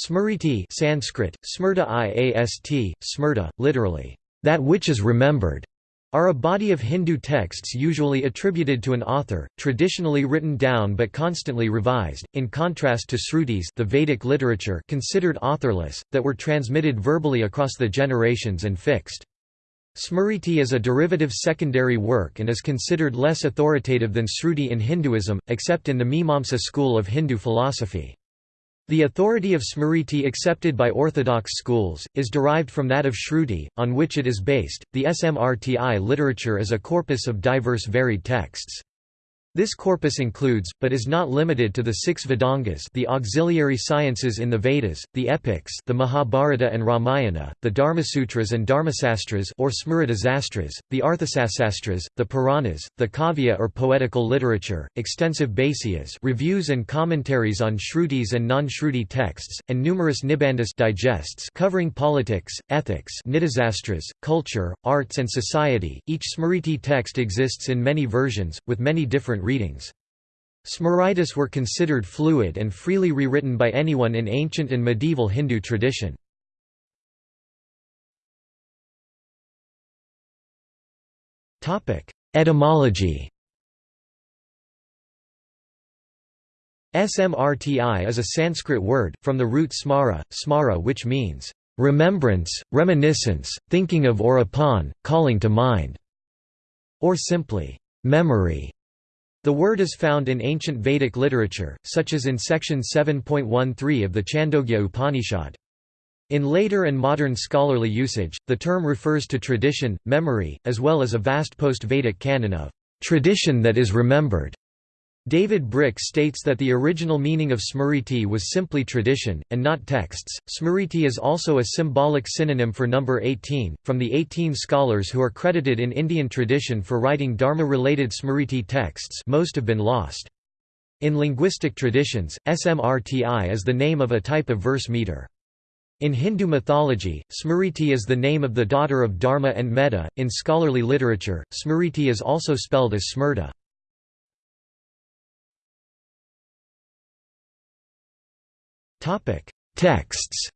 Smriti Sanskrit, Smrta iast, Smrta, literally, that which is remembered, are a body of Hindu texts usually attributed to an author, traditionally written down but constantly revised, in contrast to Srutis the Vedic literature considered authorless, that were transmitted verbally across the generations and fixed. Smriti is a derivative secondary work and is considered less authoritative than Sruti in Hinduism, except in the Mimamsa school of Hindu philosophy. The authority of Smriti accepted by orthodox schools, is derived from that of Shruti, on which it is based. The Smrti literature is a corpus of diverse varied texts. This corpus includes, but is not limited to the six Vedangas the auxiliary sciences in the Vedas, the epics the Mahabharata and Ramayana, the Dharmasutras and Dharmasastras or Smritisastras, the Arthasastras, the Puranas, the Kavya or poetical literature, extensive Bhasyas reviews and commentaries on Shrutis and non-Shruti texts, and numerous Nibandhas digests covering politics, ethics Nidasastras, culture, arts and society. Each Smriti text exists in many versions, with many different different readings. Smritis were considered fluid and freely rewritten by anyone in ancient and medieval Hindu tradition. Etymology Smrti is a Sanskrit word, from the root smara, smara which means, "...remembrance, reminiscence, thinking of or upon, calling to mind", or simply, "...memory". The word is found in ancient Vedic literature, such as in section 7.13 of the Chandogya Upanishad. In later and modern scholarly usage, the term refers to tradition, memory, as well as a vast post-Vedic canon of tradition that is remembered. David Brick states that the original meaning of smriti was simply tradition, and not texts. Smriti is also a symbolic synonym for number 18, from the 18 scholars who are credited in Indian tradition for writing Dharma-related smriti texts most have been lost. In linguistic traditions, smrti is the name of a type of verse meter. In Hindu mythology, Smriti is the name of the daughter of Dharma and Medha. In scholarly literature, Smriti is also spelled as Smrta. Texts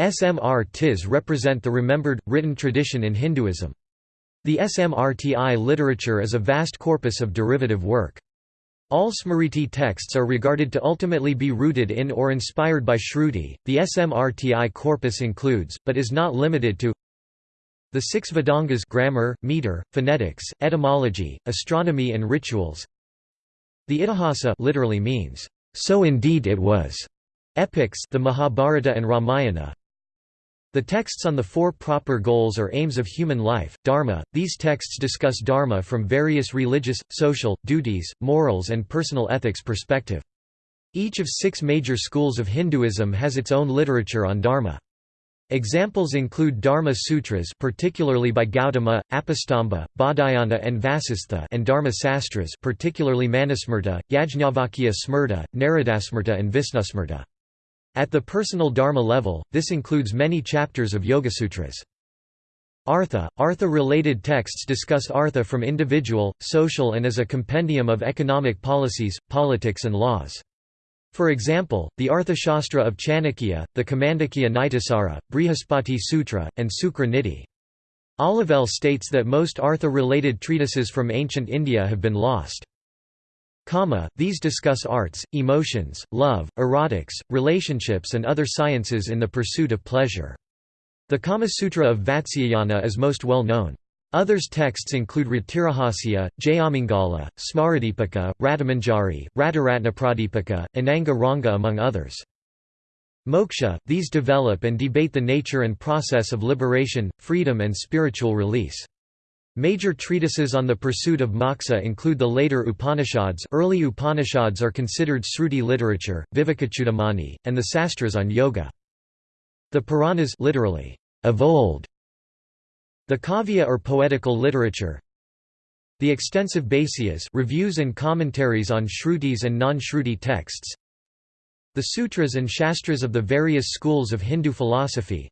Smrtis represent the remembered, written tradition in Hinduism. The Smrti literature is a vast corpus of derivative work. All Smriti texts are regarded to ultimately be rooted in or inspired by Shruti. The Smrti corpus includes, but is not limited to, the six Vedangas grammar, meter, phonetics, etymology, astronomy and rituals, the Itihasa literally means, "...so indeed it was", epics the Mahabharata and Ramayana, the texts on the four proper goals or aims of human life, dharma, these texts discuss dharma from various religious, social, duties, morals and personal ethics perspective. Each of six major schools of Hinduism has its own literature on dharma. Examples include Dharma Sutras particularly by Gautama, Apastamba, Baudhayana and Vasistha and Dharma Sastras particularly Manusmrta, Yajnavalkya Smrta, Naradasmrta and Visnusmrta. At the personal dharma level, this includes many chapters of Yogasutras. Artha – Artha-related texts discuss artha from individual, social and as a compendium of economic policies, politics and laws. For example, the Arthashastra of Chanakya, the Kamandakya Nitisara, Brihaspati Sutra, and Sukra Niti. Olivelle states that most Artha-related treatises from ancient India have been lost. These discuss arts, emotions, love, erotics, relationships and other sciences in the pursuit of pleasure. The Kama Sutra of Vatsyayana is most well known. Others texts include Ratirahasya, Jayamangala, Smaradipika, Ratamanjari, Rataratnapradipika, Ananga Ranga among others. Moksha, these develop and debate the nature and process of liberation, freedom and spiritual release. Major treatises on the pursuit of moksha include the later Upanishads early Upanishads are considered Sruti literature, Vivekachudamani, and the Sastras on yoga. The Puranas literally, of old, the kavya or poetical literature. The extensive Bhasyas reviews and commentaries on Shrutis and non-Shruti texts. The sutras and shastras of the various schools of Hindu philosophy.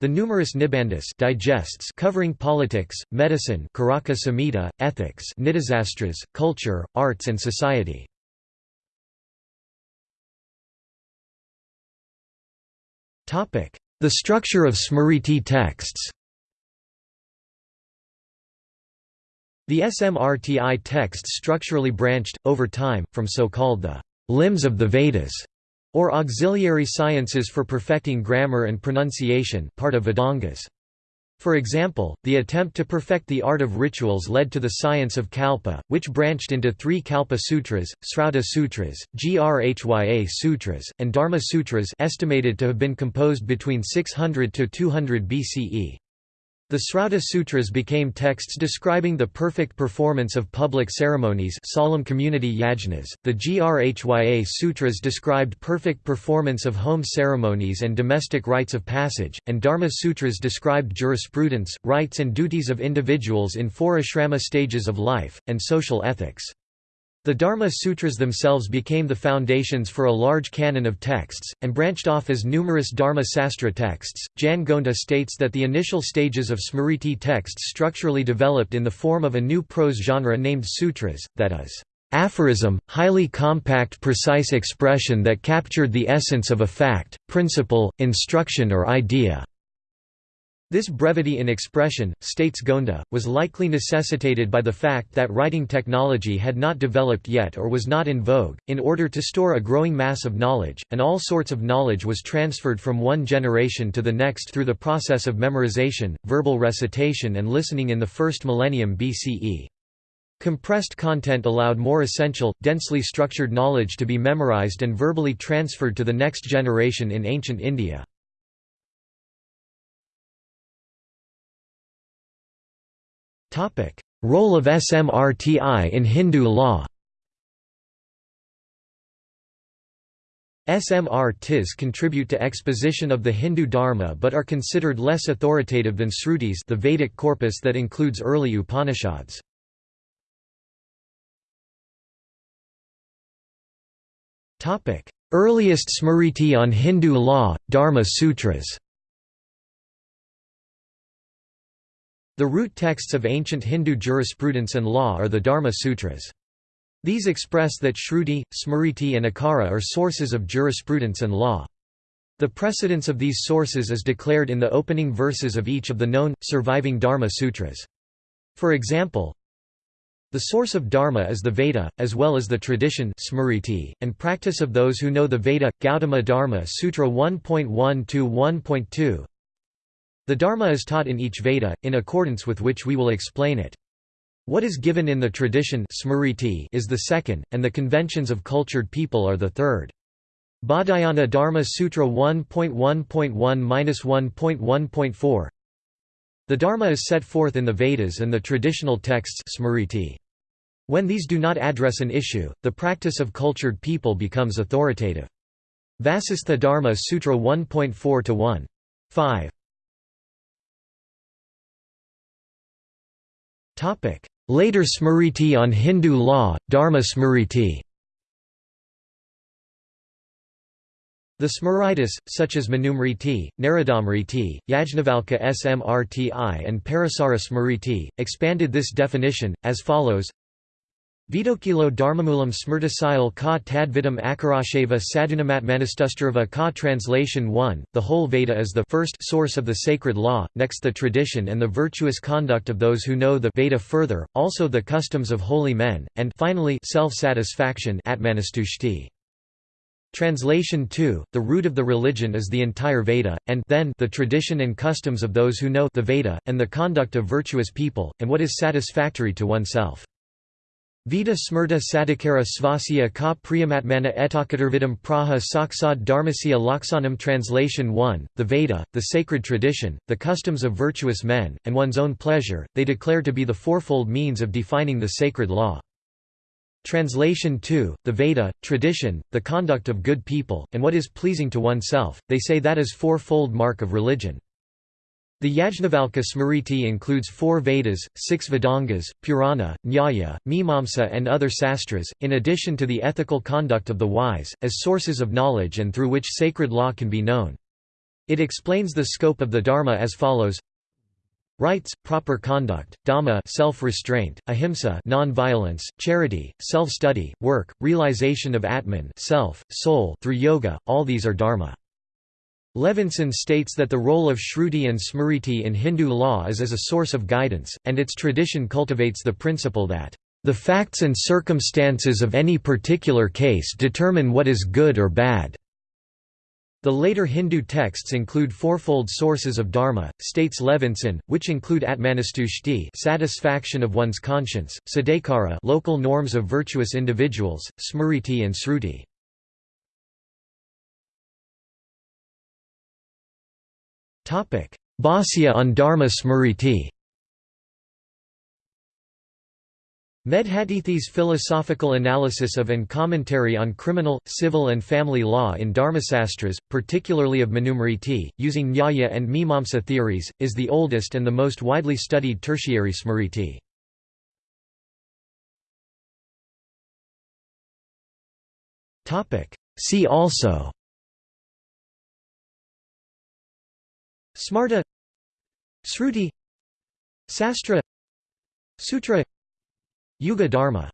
The numerous Nibandhas digests covering politics, medicine Karaka Samhita, ethics nidisastras, culture, arts and society. The structure of Smriti texts. The SMRTI texts structurally branched, over time, from so-called the limbs of the Vedas, or auxiliary sciences for perfecting grammar and pronunciation part of Vedangas. For example, the attempt to perfect the art of rituals led to the science of Kalpa, which branched into three Kalpa Sutras, Srauta Sutras, Grhya Sutras, and Dharma Sutras estimated to have been composed between 600 to 200 BCE. The Srauta Sutras became texts describing the perfect performance of public ceremonies solemn community yajnas. .The Grhya Sutras described perfect performance of home ceremonies and domestic rites of passage, and Dharma Sutras described jurisprudence, rights and duties of individuals in four ashrama stages of life, and social ethics. The Dharma Sutras themselves became the foundations for a large canon of texts, and branched off as numerous Dharma Sastra texts. Jan Gonda states that the initial stages of Smriti texts structurally developed in the form of a new prose genre named sutras, that is, aphorism, highly compact precise expression that captured the essence of a fact, principle, instruction or idea. This brevity in expression, states Gonda, was likely necessitated by the fact that writing technology had not developed yet or was not in vogue. In order to store a growing mass of knowledge, and all sorts of knowledge was transferred from one generation to the next through the process of memorization, verbal recitation, and listening in the first millennium BCE. Compressed content allowed more essential, densely structured knowledge to be memorized and verbally transferred to the next generation in ancient India. Topic: Role of SMRTI in Hindu law. SMR-TIs contribute to exposition of the Hindu Dharma but are considered less authoritative than Srutis the Vedic corpus that includes early Upanishads. Earliest Smriti on Hindu law, Dharma Sutras The root texts of ancient Hindu jurisprudence and law are the Dharma Sutras. These express that Shruti, Smriti and Akara are sources of jurisprudence and law. The precedence of these sources is declared in the opening verses of each of the known, surviving Dharma Sutras. For example, the source of Dharma is the Veda, as well as the tradition Smriti, and practice of those who know the Veda. Gautama Dharma Sutra 1.1 the Dharma is taught in each Veda, in accordance with which we will explain it. What is given in the tradition smriti is the second, and the conventions of cultured people are the third. Baudhayana Dharma Sutra 1.1.1-1.1.4 The Dharma is set forth in the Vedas and the traditional texts smriti. When these do not address an issue, the practice of cultured people becomes authoritative. Vasistha Dharma Sutra 1.4-1. 5. Later Smriti on Hindu law, Dharma Smriti. The Smritis, such as Manusmriti, Naradamriti, Yajnavalkya Smrti and Parasara Smriti, expanded this definition, as follows Vidokilo Dharmamulam Smrtisayal ka tadvidam akarasheva sadunamatmanastustarava ka Translation 1, the whole Veda is the first source of the sacred law, next the tradition and the virtuous conduct of those who know the Veda further, also the customs of holy men, and finally self-satisfaction Translation 2, the root of the religion is the entire Veda, and then the tradition and customs of those who know the Veda, and the conduct of virtuous people, and what is satisfactory to oneself. Vita smrta sadhikara svasya ka priyamatmana etakatarvidam praha saksad dharmasya laksanam Translation 1, the Veda, the sacred tradition, the customs of virtuous men, and one's own pleasure, they declare to be the fourfold means of defining the sacred law. Translation 2, the Veda, tradition, the conduct of good people, and what is pleasing to oneself, they say that is fourfold mark of religion. The Yajnavalkya Smriti includes four Vedas, six Vedangas, Purana, Nyaya, Mimamsa and other sastras, in addition to the ethical conduct of the wise, as sources of knowledge and through which sacred law can be known. It explains the scope of the Dharma as follows Rights, proper conduct, dhamma self-restraint, ahimsa non-violence, charity, self-study, work, realization of atman self, soul through yoga, all these are dharma. Levinson states that the role of Shruti and Smriti in Hindu law is as a source of guidance, and its tradition cultivates the principle that, "...the facts and circumstances of any particular case determine what is good or bad." The later Hindu texts include fourfold sources of dharma, states Levinson, which include atmanustushti satisfaction of one's conscience, sadakara local norms of virtuous individuals, smriti and sruti. Bhāsya on Dharma Smriti. Medhatithi's philosophical analysis of and commentary on criminal, civil and family law in Dharmasastras, particularly of Manusmriti, using Nyaya and Mimamsa theories, is the oldest and the most widely studied tertiary Smriti. See also Smarta Sruti Sastra Sutra Yuga Dharma